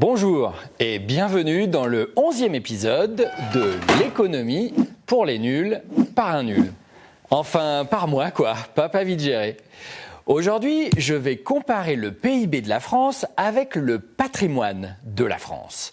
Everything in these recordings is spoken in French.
Bonjour et bienvenue dans le onzième épisode de l'économie pour les nuls par un nul. Enfin, par moi quoi, pas pas vite géré. Aujourd'hui, je vais comparer le PIB de la France avec le patrimoine de la France.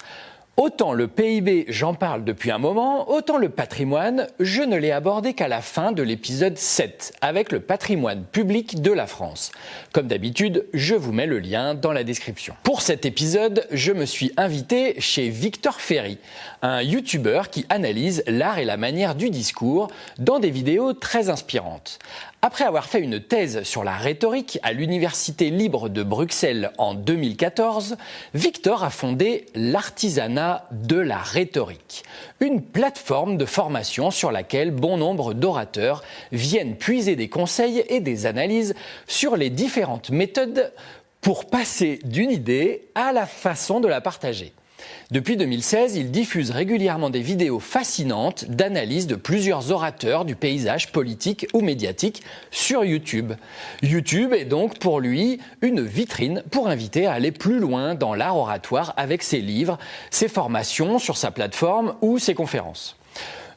Autant le PIB, j'en parle depuis un moment, autant le patrimoine, je ne l'ai abordé qu'à la fin de l'épisode 7, avec le patrimoine public de la France. Comme d'habitude, je vous mets le lien dans la description. Pour cet épisode, je me suis invité chez Victor Ferry, un YouTuber qui analyse l'art et la manière du discours dans des vidéos très inspirantes. Après avoir fait une thèse sur la rhétorique à l'Université libre de Bruxelles en 2014, Victor a fondé l'artisanat de la rhétorique, une plateforme de formation sur laquelle bon nombre d'orateurs viennent puiser des conseils et des analyses sur les différentes méthodes pour passer d'une idée à la façon de la partager. Depuis 2016, il diffuse régulièrement des vidéos fascinantes d'analyse de plusieurs orateurs du paysage politique ou médiatique sur YouTube. YouTube est donc pour lui une vitrine pour inviter à aller plus loin dans l'art oratoire avec ses livres, ses formations sur sa plateforme ou ses conférences.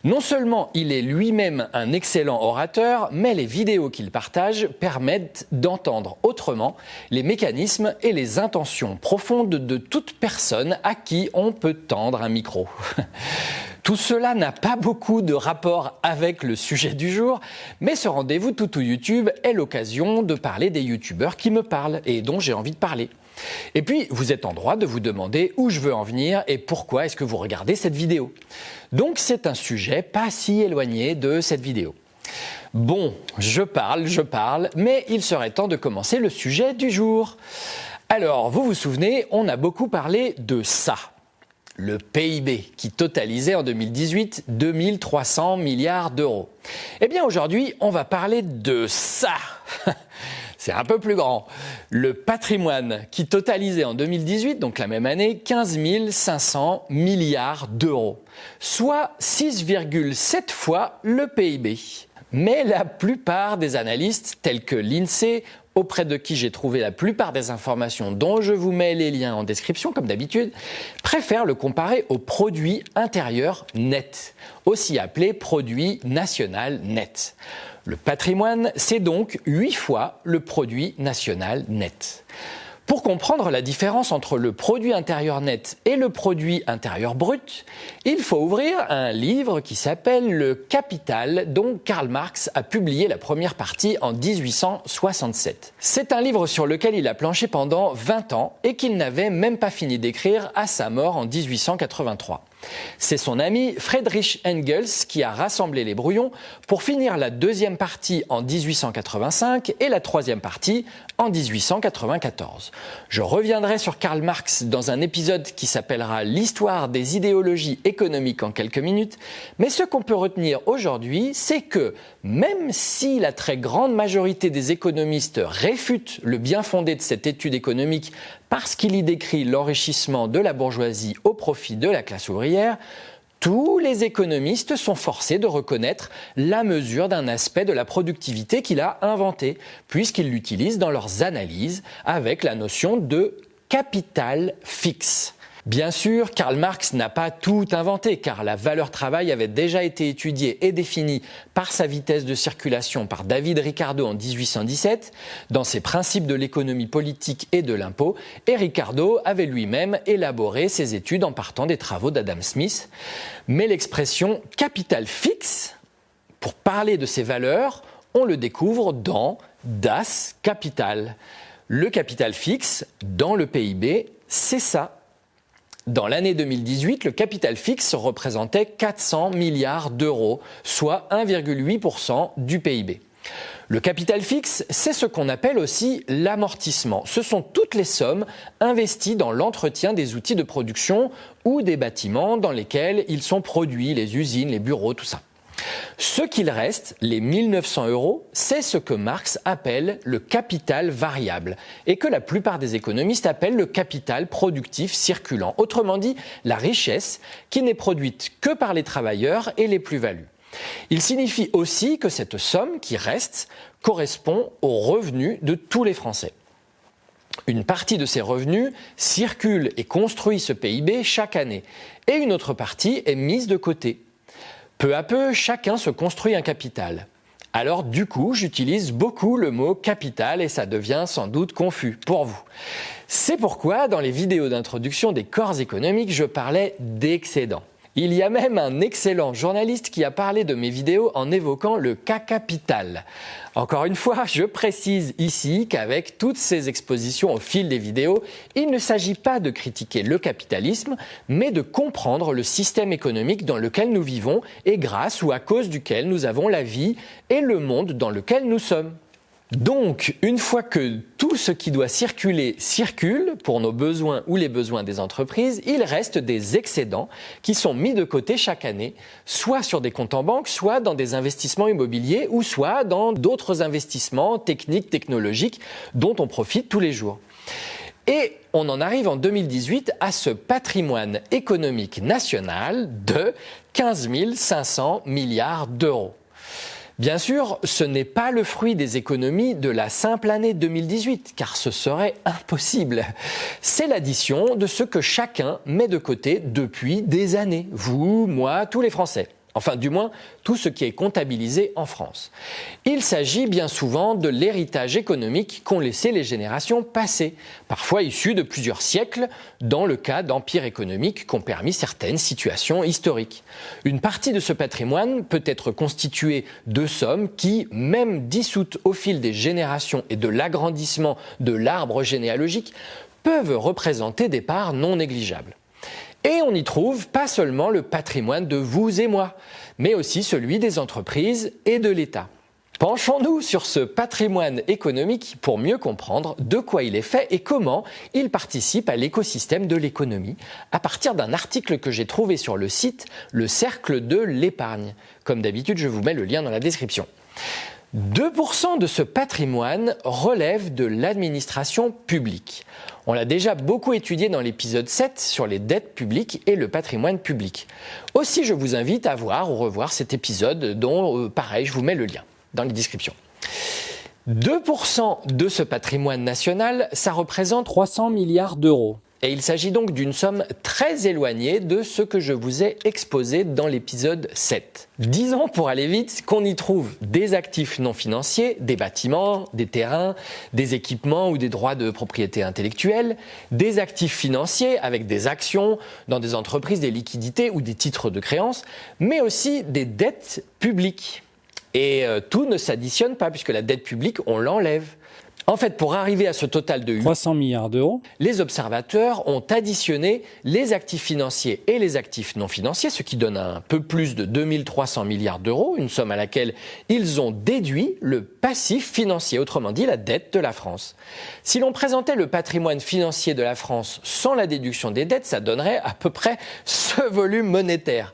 Non seulement il est lui-même un excellent orateur, mais les vidéos qu'il partage permettent d'entendre autrement les mécanismes et les intentions profondes de toute personne à qui on peut tendre un micro. Tout cela n'a pas beaucoup de rapport avec le sujet du jour, mais ce rendez-vous tout YouTube est l'occasion de parler des youtubeurs qui me parlent et dont j'ai envie de parler. Et puis, vous êtes en droit de vous demander où je veux en venir et pourquoi est-ce que vous regardez cette vidéo. Donc c'est un sujet pas si éloigné de cette vidéo. Bon, je parle, je parle, mais il serait temps de commencer le sujet du jour. Alors, vous vous souvenez, on a beaucoup parlé de ça, le PIB, qui totalisait en 2018 2300 milliards d'euros. Eh bien aujourd'hui, on va parler de ça. C'est un peu plus grand. Le patrimoine qui totalisait en 2018, donc la même année, 15 500 milliards d'euros, soit 6,7 fois le PIB. Mais la plupart des analystes, tels que l'INSEE, auprès de qui j'ai trouvé la plupart des informations dont je vous mets les liens en description, comme d'habitude, préfèrent le comparer au produit intérieur net, aussi appelé produit national net. Le patrimoine, c'est donc 8 fois le produit national net. Pour comprendre la différence entre le produit intérieur net et le produit intérieur brut, il faut ouvrir un livre qui s'appelle Le Capital dont Karl Marx a publié la première partie en 1867. C'est un livre sur lequel il a planché pendant 20 ans et qu'il n'avait même pas fini d'écrire à sa mort en 1883. C'est son ami Friedrich Engels qui a rassemblé les brouillons pour finir la deuxième partie en 1885 et la troisième partie en 1894. Je reviendrai sur Karl Marx dans un épisode qui s'appellera L'histoire des idéologies économiques en quelques minutes, mais ce qu'on peut retenir aujourd'hui, c'est que même si la très grande majorité des économistes réfutent le bien fondé de cette étude économique parce qu'il y décrit l'enrichissement de la bourgeoisie au profit de la classe ouvrière, tous les économistes sont forcés de reconnaître la mesure d'un aspect de la productivité qu'il a inventé, puisqu'ils l'utilisent dans leurs analyses avec la notion de capital fixe. Bien sûr, Karl Marx n'a pas tout inventé, car la valeur travail avait déjà été étudiée et définie par sa vitesse de circulation par David Ricardo en 1817, dans ses principes de l'économie politique et de l'impôt, et Ricardo avait lui-même élaboré ses études en partant des travaux d'Adam Smith. Mais l'expression capital fixe, pour parler de ces valeurs, on le découvre dans Das Kapital. Le capital fixe, dans le PIB, c'est ça dans l'année 2018, le capital fixe représentait 400 milliards d'euros, soit 1,8% du PIB. Le capital fixe, c'est ce qu'on appelle aussi l'amortissement. Ce sont toutes les sommes investies dans l'entretien des outils de production ou des bâtiments dans lesquels ils sont produits, les usines, les bureaux, tout ça. Ce qu'il reste, les 1900 euros, c'est ce que Marx appelle le capital variable et que la plupart des économistes appellent le capital productif circulant. Autrement dit, la richesse qui n'est produite que par les travailleurs et les plus-values. Il signifie aussi que cette somme qui reste correspond aux revenus de tous les Français. Une partie de ces revenus circule et construit ce PIB chaque année, et une autre partie est mise de côté. Peu à peu, chacun se construit un capital. Alors du coup, j'utilise beaucoup le mot capital et ça devient sans doute confus pour vous. C'est pourquoi dans les vidéos d'introduction des corps économiques, je parlais d'excédent. Il y a même un excellent journaliste qui a parlé de mes vidéos en évoquant le cas capital. Encore une fois, je précise ici qu'avec toutes ces expositions au fil des vidéos, il ne s'agit pas de critiquer le capitalisme, mais de comprendre le système économique dans lequel nous vivons et grâce ou à cause duquel nous avons la vie et le monde dans lequel nous sommes. Donc, une fois que tout ce qui doit circuler circule pour nos besoins ou les besoins des entreprises, il reste des excédents qui sont mis de côté chaque année, soit sur des comptes en banque, soit dans des investissements immobiliers ou soit dans d'autres investissements techniques, technologiques dont on profite tous les jours. Et on en arrive en 2018 à ce patrimoine économique national de 15 500 milliards d'euros. Bien sûr, ce n'est pas le fruit des économies de la simple année 2018, car ce serait impossible. C'est l'addition de ce que chacun met de côté depuis des années. Vous, moi, tous les Français. Enfin, du moins, tout ce qui est comptabilisé en France. Il s'agit bien souvent de l'héritage économique qu'ont laissé les générations passées, parfois issus de plusieurs siècles, dans le cas d'empires économiques qu'ont permis certaines situations historiques. Une partie de ce patrimoine peut être constituée de sommes qui, même dissoutes au fil des générations et de l'agrandissement de l'arbre généalogique, peuvent représenter des parts non négligeables. Et on y trouve pas seulement le patrimoine de vous et moi, mais aussi celui des entreprises et de l'État. Penchons-nous sur ce patrimoine économique pour mieux comprendre de quoi il est fait et comment il participe à l'écosystème de l'économie à partir d'un article que j'ai trouvé sur le site Le Cercle de l'épargne. Comme d'habitude, je vous mets le lien dans la description. 2% de ce patrimoine relève de l'administration publique. On l'a déjà beaucoup étudié dans l'épisode 7 sur les dettes publiques et le patrimoine public. Aussi, je vous invite à voir ou revoir cet épisode dont, euh, pareil, je vous mets le lien dans les descriptions. 2% de ce patrimoine national, ça représente 300 milliards d'euros. Et il s'agit donc d'une somme très éloignée de ce que je vous ai exposé dans l'épisode 7. Disons pour aller vite qu'on y trouve des actifs non financiers, des bâtiments, des terrains, des équipements ou des droits de propriété intellectuelle, des actifs financiers avec des actions dans des entreprises, des liquidités ou des titres de créance, mais aussi des dettes publiques. Et euh, tout ne s'additionne pas puisque la dette publique, on l'enlève. En fait, pour arriver à ce total de 300 milliards d'euros, les observateurs ont additionné les actifs financiers et les actifs non financiers, ce qui donne un peu plus de 2300 milliards d'euros, une somme à laquelle ils ont déduit le passif financier, autrement dit la dette de la France. Si l'on présentait le patrimoine financier de la France sans la déduction des dettes, ça donnerait à peu près ce volume monétaire.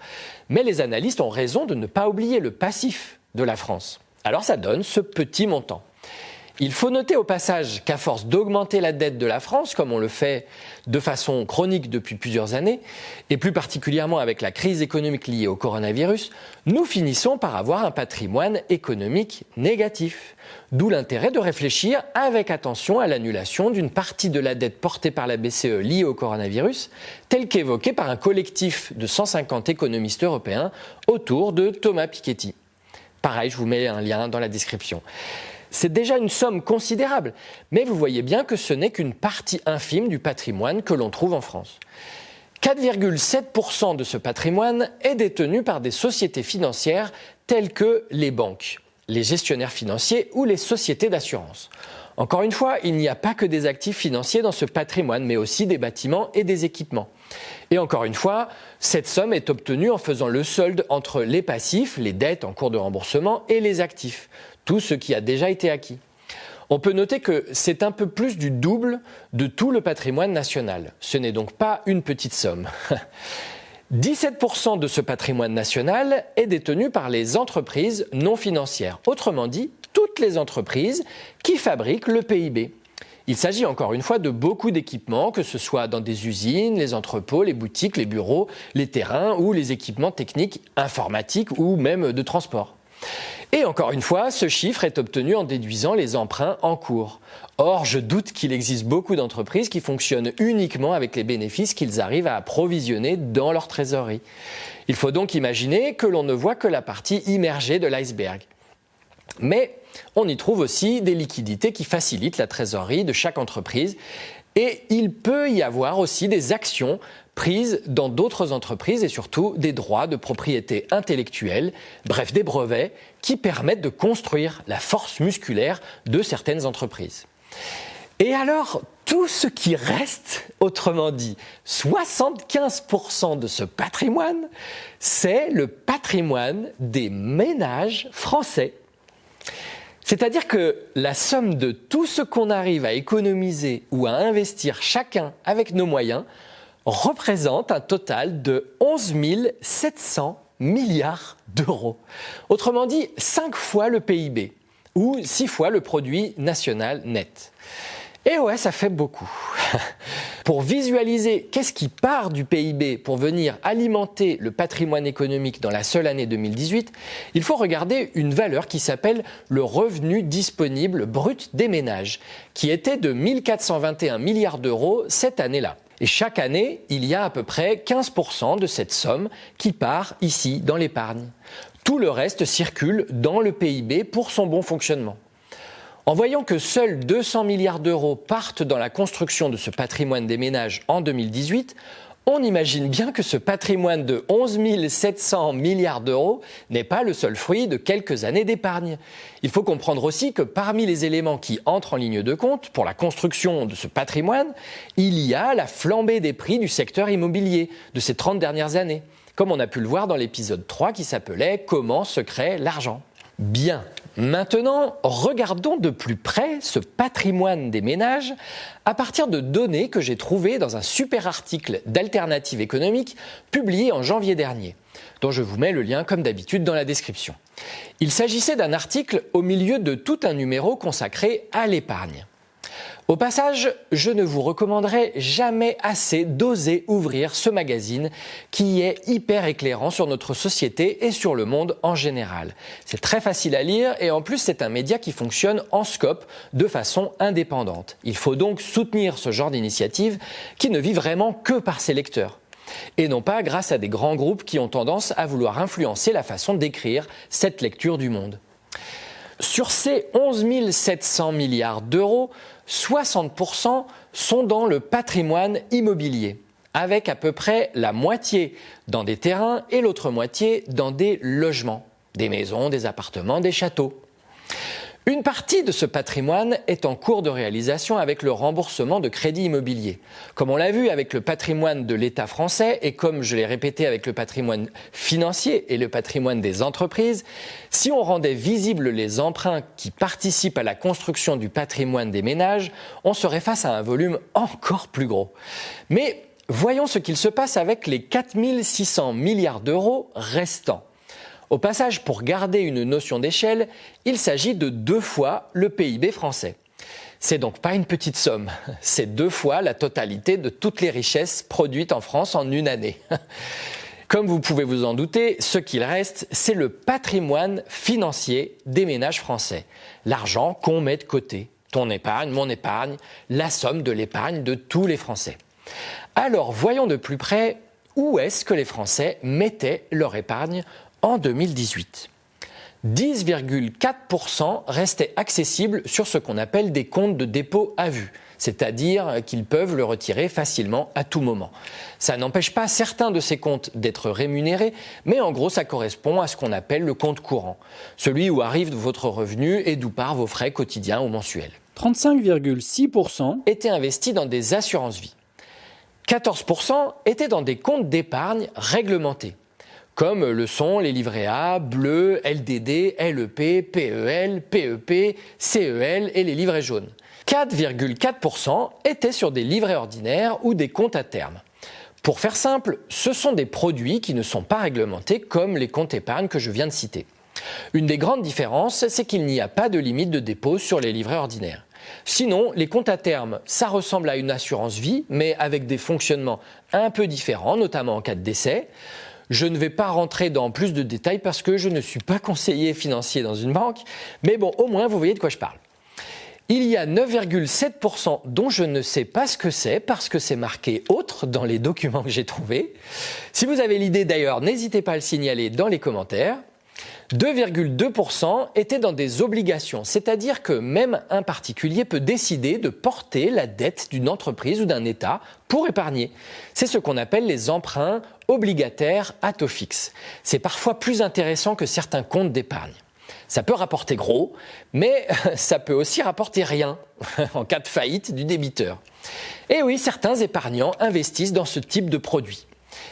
Mais les analystes ont raison de ne pas oublier le passif de la France. Alors ça donne ce petit montant. Il faut noter au passage qu'à force d'augmenter la dette de la France, comme on le fait de façon chronique depuis plusieurs années, et plus particulièrement avec la crise économique liée au coronavirus, nous finissons par avoir un patrimoine économique négatif. D'où l'intérêt de réfléchir avec attention à l'annulation d'une partie de la dette portée par la BCE liée au coronavirus, telle qu'évoquée par un collectif de 150 économistes européens autour de Thomas Piketty. Pareil, je vous mets un lien dans la description. C'est déjà une somme considérable, mais vous voyez bien que ce n'est qu'une partie infime du patrimoine que l'on trouve en France. 4,7% de ce patrimoine est détenu par des sociétés financières telles que les banques, les gestionnaires financiers ou les sociétés d'assurance. Encore une fois, il n'y a pas que des actifs financiers dans ce patrimoine, mais aussi des bâtiments et des équipements. Et encore une fois, cette somme est obtenue en faisant le solde entre les passifs, les dettes en cours de remboursement, et les actifs, tout ce qui a déjà été acquis. On peut noter que c'est un peu plus du double de tout le patrimoine national. Ce n'est donc pas une petite somme. 17% de ce patrimoine national est détenu par les entreprises non financières, autrement dit toutes les entreprises qui fabriquent le PIB. Il s'agit encore une fois de beaucoup d'équipements, que ce soit dans des usines, les entrepôts, les boutiques, les bureaux, les terrains ou les équipements techniques informatiques ou même de transport. Et encore une fois, ce chiffre est obtenu en déduisant les emprunts en cours. Or, je doute qu'il existe beaucoup d'entreprises qui fonctionnent uniquement avec les bénéfices qu'ils arrivent à approvisionner dans leur trésorerie. Il faut donc imaginer que l'on ne voit que la partie immergée de l'iceberg. Mais on y trouve aussi des liquidités qui facilitent la trésorerie de chaque entreprise et il peut y avoir aussi des actions prises dans d'autres entreprises et surtout des droits de propriété intellectuelle, bref des brevets, qui permettent de construire la force musculaire de certaines entreprises. Et alors, tout ce qui reste, autrement dit, 75% de ce patrimoine, c'est le patrimoine des ménages français. C'est-à-dire que la somme de tout ce qu'on arrive à économiser ou à investir chacun avec nos moyens représente un total de 11 700 milliards d'euros. Autrement dit, 5 fois le PIB ou 6 fois le produit national net. Et ouais, ça fait beaucoup. pour visualiser qu'est-ce qui part du PIB pour venir alimenter le patrimoine économique dans la seule année 2018, il faut regarder une valeur qui s'appelle le revenu disponible brut des ménages, qui était de 1421 milliards d'euros cette année-là. Et chaque année, il y a à peu près 15% de cette somme qui part ici dans l'épargne. Tout le reste circule dans le PIB pour son bon fonctionnement. En voyant que seuls 200 milliards d'euros partent dans la construction de ce patrimoine des ménages en 2018, on imagine bien que ce patrimoine de 11 700 milliards d'euros n'est pas le seul fruit de quelques années d'épargne. Il faut comprendre aussi que parmi les éléments qui entrent en ligne de compte pour la construction de ce patrimoine, il y a la flambée des prix du secteur immobilier de ces 30 dernières années, comme on a pu le voir dans l'épisode 3 qui s'appelait Comment se crée l'argent. Bien, Maintenant, regardons de plus près ce patrimoine des ménages à partir de données que j'ai trouvées dans un super article d'Alternative économique publié en janvier dernier, dont je vous mets le lien comme d'habitude dans la description. Il s'agissait d'un article au milieu de tout un numéro consacré à l'épargne. Au passage, je ne vous recommanderai jamais assez d'oser ouvrir ce magazine qui est hyper éclairant sur notre société et sur le monde en général. C'est très facile à lire et en plus c'est un média qui fonctionne en scope de façon indépendante. Il faut donc soutenir ce genre d'initiative qui ne vit vraiment que par ses lecteurs et non pas grâce à des grands groupes qui ont tendance à vouloir influencer la façon d'écrire cette lecture du monde. Sur ces 11 700 milliards d'euros, 60% sont dans le patrimoine immobilier, avec à peu près la moitié dans des terrains et l'autre moitié dans des logements, des maisons, des appartements, des châteaux. Une partie de ce patrimoine est en cours de réalisation avec le remboursement de crédits immobiliers. Comme on l'a vu avec le patrimoine de l'État français et comme je l'ai répété avec le patrimoine financier et le patrimoine des entreprises, si on rendait visibles les emprunts qui participent à la construction du patrimoine des ménages, on serait face à un volume encore plus gros. Mais voyons ce qu'il se passe avec les 4600 milliards d'euros restants. Au passage, pour garder une notion d'échelle, il s'agit de deux fois le PIB français. C'est donc pas une petite somme, c'est deux fois la totalité de toutes les richesses produites en France en une année. Comme vous pouvez vous en douter, ce qu'il reste, c'est le patrimoine financier des ménages français. L'argent qu'on met de côté, ton épargne, mon épargne, la somme de l'épargne de tous les Français. Alors voyons de plus près où est-ce que les Français mettaient leur épargne en 2018. 10,4% restaient accessibles sur ce qu'on appelle des comptes de dépôt à vue, c'est-à-dire qu'ils peuvent le retirer facilement à tout moment. Ça n'empêche pas certains de ces comptes d'être rémunérés, mais en gros ça correspond à ce qu'on appelle le compte courant, celui où arrive votre revenu et d'où part vos frais quotidiens ou mensuels. 35,6% étaient investis dans des assurances vie. 14% étaient dans des comptes d'épargne réglementés comme le sont les livrets A, bleus, LDD, LEP, PEL, PEP, CEL et les livrets jaunes. 4,4% étaient sur des livrets ordinaires ou des comptes à terme. Pour faire simple, ce sont des produits qui ne sont pas réglementés comme les comptes épargne que je viens de citer. Une des grandes différences, c'est qu'il n'y a pas de limite de dépôt sur les livrets ordinaires. Sinon, les comptes à terme, ça ressemble à une assurance vie, mais avec des fonctionnements un peu différents, notamment en cas de décès. Je ne vais pas rentrer dans plus de détails parce que je ne suis pas conseiller financier dans une banque, mais bon, au moins vous voyez de quoi je parle. Il y a 9,7% dont je ne sais pas ce que c'est parce que c'est marqué autre dans les documents que j'ai trouvés. Si vous avez l'idée d'ailleurs, n'hésitez pas à le signaler dans les commentaires. 2,2% étaient dans des obligations, c'est-à-dire que même un particulier peut décider de porter la dette d'une entreprise ou d'un État pour épargner. C'est ce qu'on appelle les emprunts obligataires à taux fixe. C'est parfois plus intéressant que certains comptes d'épargne. Ça peut rapporter gros, mais ça peut aussi rapporter rien en cas de faillite du débiteur. Et oui, certains épargnants investissent dans ce type de produit.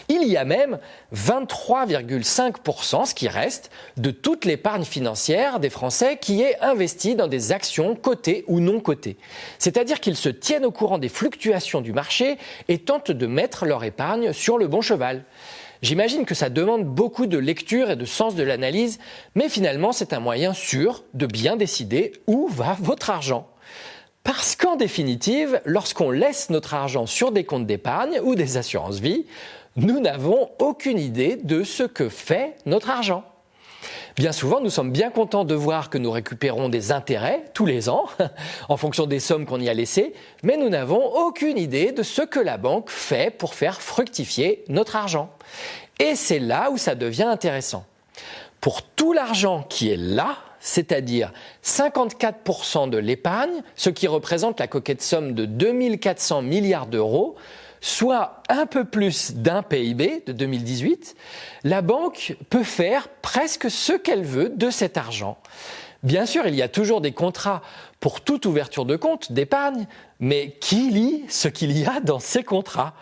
Il y a même 23,5%, ce qui reste, de toute l'épargne financière des Français qui est investie dans des actions cotées ou non cotées. C'est-à-dire qu'ils se tiennent au courant des fluctuations du marché et tentent de mettre leur épargne sur le bon cheval. J'imagine que ça demande beaucoup de lecture et de sens de l'analyse, mais finalement c'est un moyen sûr de bien décider où va votre argent. Parce qu'en définitive, lorsqu'on laisse notre argent sur des comptes d'épargne ou des assurances-vie, nous n'avons aucune idée de ce que fait notre argent. Bien souvent, nous sommes bien contents de voir que nous récupérons des intérêts tous les ans, en fonction des sommes qu'on y a laissées, mais nous n'avons aucune idée de ce que la banque fait pour faire fructifier notre argent. Et c'est là où ça devient intéressant. Pour tout l'argent qui est là, c'est-à-dire 54% de l'épargne, ce qui représente la coquette somme de 2400 milliards d'euros, soit un peu plus d'un PIB de 2018, la banque peut faire presque ce qu'elle veut de cet argent. Bien sûr, il y a toujours des contrats pour toute ouverture de compte d'épargne, mais qui lit ce qu'il y a dans ces contrats?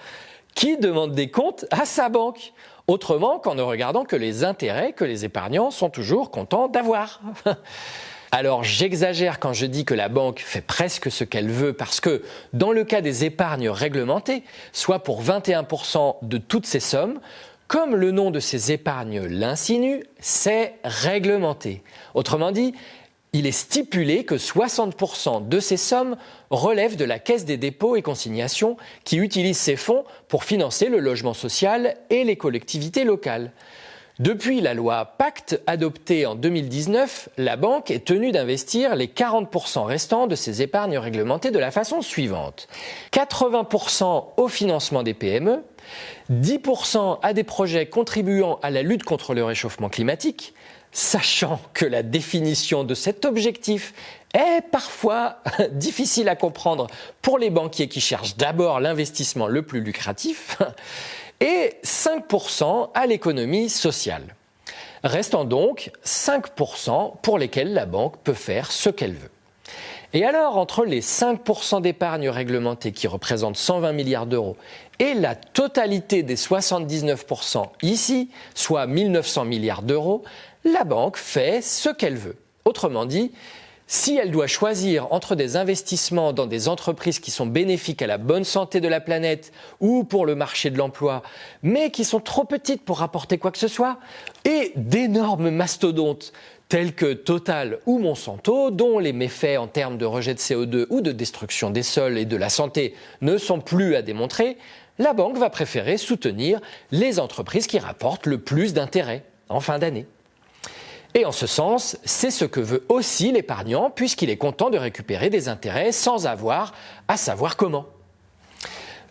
Qui demande des comptes à sa banque? Autrement qu'en ne regardant que les intérêts que les épargnants sont toujours contents d'avoir. Alors j'exagère quand je dis que la banque fait presque ce qu'elle veut parce que dans le cas des épargnes réglementées, soit pour 21% de toutes ces sommes, comme le nom de ces épargnes l'insinue, c'est réglementé. Autrement dit, il est stipulé que 60% de ces sommes relèvent de la Caisse des dépôts et consignations qui utilise ces fonds pour financer le logement social et les collectivités locales. Depuis la loi Pacte adoptée en 2019, la banque est tenue d'investir les 40% restants de ses épargnes réglementées de la façon suivante. 80% au financement des PME, 10% à des projets contribuant à la lutte contre le réchauffement climatique, sachant que la définition de cet objectif est parfois difficile à comprendre pour les banquiers qui cherchent d'abord l'investissement le plus lucratif, et 5% à l'économie sociale. Restant donc 5% pour lesquels la banque peut faire ce qu'elle veut. Et alors, entre les 5% d'épargne réglementée qui représentent 120 milliards d'euros et la totalité des 79% ici, soit 1900 milliards d'euros, la banque fait ce qu'elle veut. Autrement dit, si elle doit choisir entre des investissements dans des entreprises qui sont bénéfiques à la bonne santé de la planète ou pour le marché de l'emploi, mais qui sont trop petites pour rapporter quoi que ce soit, et d'énormes mastodontes tels que Total ou Monsanto, dont les méfaits en termes de rejet de CO2 ou de destruction des sols et de la santé ne sont plus à démontrer, la banque va préférer soutenir les entreprises qui rapportent le plus d'intérêts en fin d'année. Et en ce sens, c'est ce que veut aussi l'épargnant puisqu'il est content de récupérer des intérêts sans avoir à savoir comment.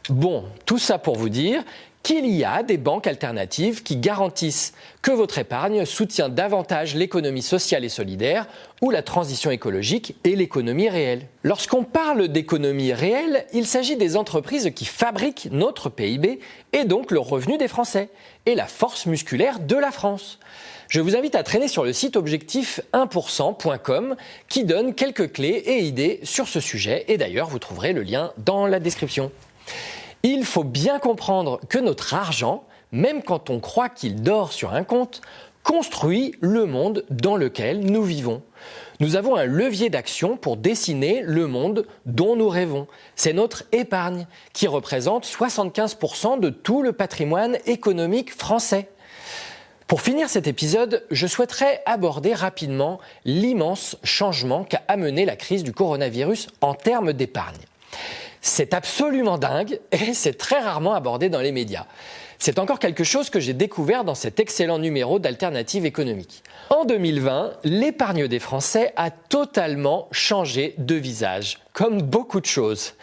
Bon, tout ça pour vous dire qu'il y a des banques alternatives qui garantissent que votre épargne soutient davantage l'économie sociale et solidaire ou la transition écologique et l'économie réelle. Lorsqu'on parle d'économie réelle, il s'agit des entreprises qui fabriquent notre PIB et donc le revenu des Français et la force musculaire de la France. Je vous invite à traîner sur le site objectif1%.com qui donne quelques clés et idées sur ce sujet et d'ailleurs vous trouverez le lien dans la description. Il faut bien comprendre que notre argent, même quand on croit qu'il dort sur un compte, construit le monde dans lequel nous vivons. Nous avons un levier d'action pour dessiner le monde dont nous rêvons. C'est notre épargne qui représente 75% de tout le patrimoine économique français. Pour finir cet épisode, je souhaiterais aborder rapidement l'immense changement qu'a amené la crise du coronavirus en termes d'épargne. C'est absolument dingue et c'est très rarement abordé dans les médias. C'est encore quelque chose que j'ai découvert dans cet excellent numéro d'Alternative économique. En 2020, l'épargne des Français a totalement changé de visage, comme beaucoup de choses.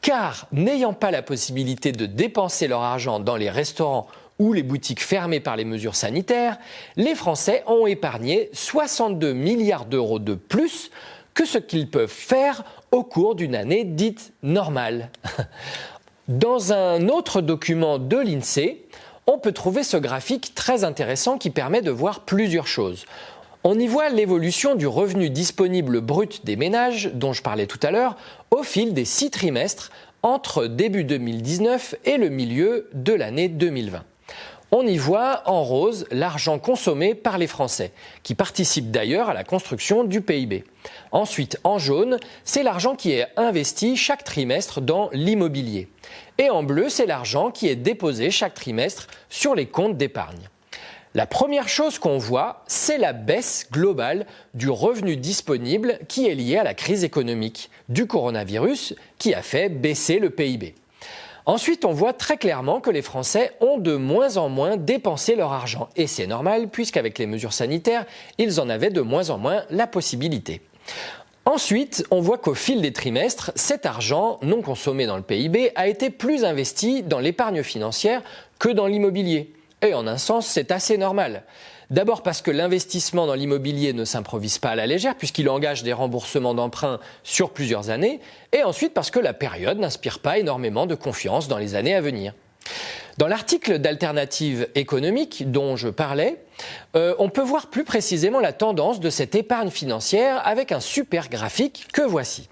Car n'ayant pas la possibilité de dépenser leur argent dans les restaurants ou les boutiques fermées par les mesures sanitaires, les Français ont épargné 62 milliards d'euros de plus que ce qu'ils peuvent faire au cours d'une année dite normale. Dans un autre document de l'INSEE, on peut trouver ce graphique très intéressant qui permet de voir plusieurs choses. On y voit l'évolution du revenu disponible brut des ménages, dont je parlais tout à l'heure, au fil des six trimestres entre début 2019 et le milieu de l'année 2020 on y voit en rose l'argent consommé par les Français, qui participent d'ailleurs à la construction du PIB. Ensuite, en jaune, c'est l'argent qui est investi chaque trimestre dans l'immobilier. Et en bleu, c'est l'argent qui est déposé chaque trimestre sur les comptes d'épargne. La première chose qu'on voit, c'est la baisse globale du revenu disponible qui est liée à la crise économique du coronavirus qui a fait baisser le PIB. Ensuite, on voit très clairement que les Français ont de moins en moins dépensé leur argent. Et c'est normal, puisqu'avec les mesures sanitaires, ils en avaient de moins en moins la possibilité. Ensuite, on voit qu'au fil des trimestres, cet argent non consommé dans le PIB a été plus investi dans l'épargne financière que dans l'immobilier. Et en un sens, c'est assez normal. D'abord parce que l'investissement dans l'immobilier ne s'improvise pas à la légère puisqu'il engage des remboursements d'emprunts sur plusieurs années, et ensuite parce que la période n'inspire pas énormément de confiance dans les années à venir. Dans l'article d'alternative économique dont je parlais, euh, on peut voir plus précisément la tendance de cette épargne financière avec un super graphique que voici.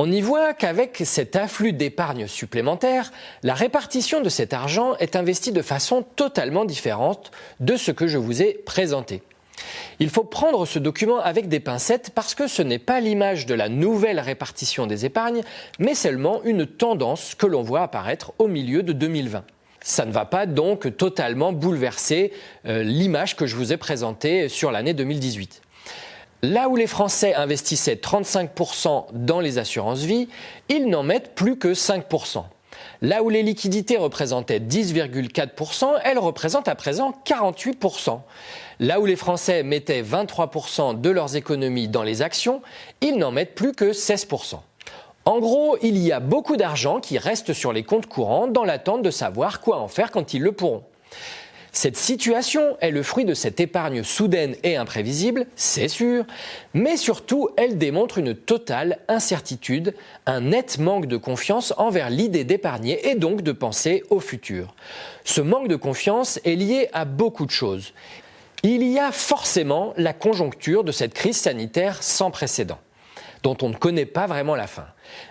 On y voit qu'avec cet afflux d'épargne supplémentaire, la répartition de cet argent est investie de façon totalement différente de ce que je vous ai présenté. Il faut prendre ce document avec des pincettes parce que ce n'est pas l'image de la nouvelle répartition des épargnes, mais seulement une tendance que l'on voit apparaître au milieu de 2020. Ça ne va pas donc totalement bouleverser euh, l'image que je vous ai présentée sur l'année 2018. Là où les Français investissaient 35% dans les assurances vie, ils n'en mettent plus que 5%. Là où les liquidités représentaient 10,4%, elles représentent à présent 48%. Là où les Français mettaient 23% de leurs économies dans les actions, ils n'en mettent plus que 16%. En gros, il y a beaucoup d'argent qui reste sur les comptes courants dans l'attente de savoir quoi en faire quand ils le pourront. Cette situation est le fruit de cette épargne soudaine et imprévisible, c'est sûr, mais surtout elle démontre une totale incertitude, un net manque de confiance envers l'idée d'épargner et donc de penser au futur. Ce manque de confiance est lié à beaucoup de choses. Il y a forcément la conjoncture de cette crise sanitaire sans précédent dont on ne connaît pas vraiment la fin.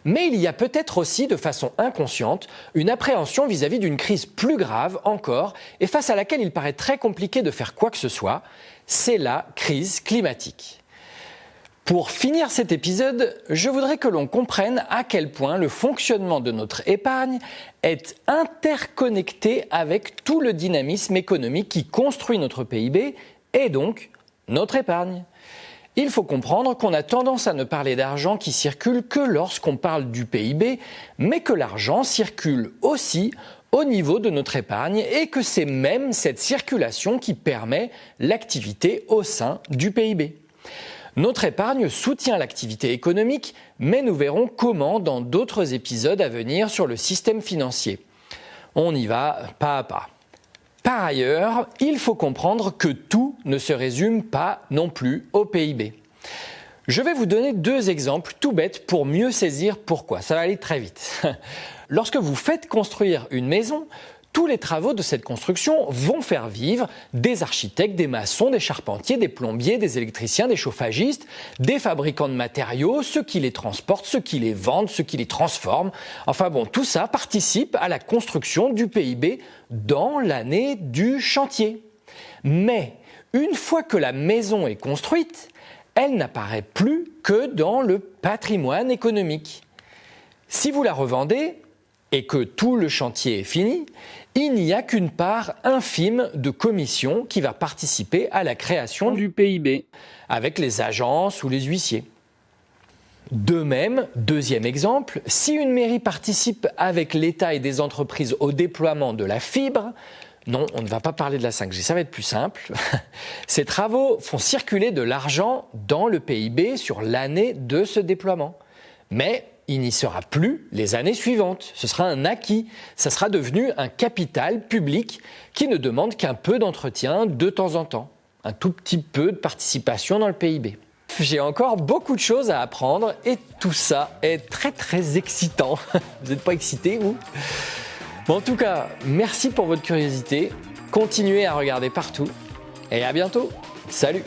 Mais il y a peut-être aussi, de façon inconsciente, une appréhension vis-à-vis d'une crise plus grave encore et face à laquelle il paraît très compliqué de faire quoi que ce soit, c'est la crise climatique. Pour finir cet épisode, je voudrais que l'on comprenne à quel point le fonctionnement de notre épargne est interconnecté avec tout le dynamisme économique qui construit notre PIB et donc notre épargne. Il faut comprendre qu'on a tendance à ne parler d'argent qui circule que lorsqu'on parle du PIB, mais que l'argent circule aussi au niveau de notre épargne et que c'est même cette circulation qui permet l'activité au sein du PIB. Notre épargne soutient l'activité économique, mais nous verrons comment dans d'autres épisodes à venir sur le système financier. On y va pas à pas. Par ailleurs, il faut comprendre que tout ne se résume pas non plus au PIB. Je vais vous donner deux exemples tout bêtes pour mieux saisir pourquoi. Ça va aller très vite. Lorsque vous faites construire une maison, tous les travaux de cette construction vont faire vivre des architectes, des maçons, des charpentiers, des plombiers, des électriciens, des chauffagistes, des fabricants de matériaux, ceux qui les transportent, ceux qui les vendent, ceux qui les transforment. Enfin bon, tout ça participe à la construction du PIB dans l'année du chantier. Mais une fois que la maison est construite, elle n'apparaît plus que dans le patrimoine économique. Si vous la revendez, et que tout le chantier est fini, il n'y a qu'une part infime de commission qui va participer à la création du PIB, avec les agences ou les huissiers. De même, deuxième exemple, si une mairie participe avec l'État et des entreprises au déploiement de la fibre, non, on ne va pas parler de la 5G, ça va être plus simple. Ces travaux font circuler de l'argent dans le PIB sur l'année de ce déploiement. Mais il n'y sera plus les années suivantes. Ce sera un acquis. Ça sera devenu un capital public qui ne demande qu'un peu d'entretien de temps en temps. Un tout petit peu de participation dans le PIB. J'ai encore beaucoup de choses à apprendre et tout ça est très très excitant. Vous n'êtes pas excité, vous? En tout cas, merci pour votre curiosité. Continuez à regarder partout et à bientôt. Salut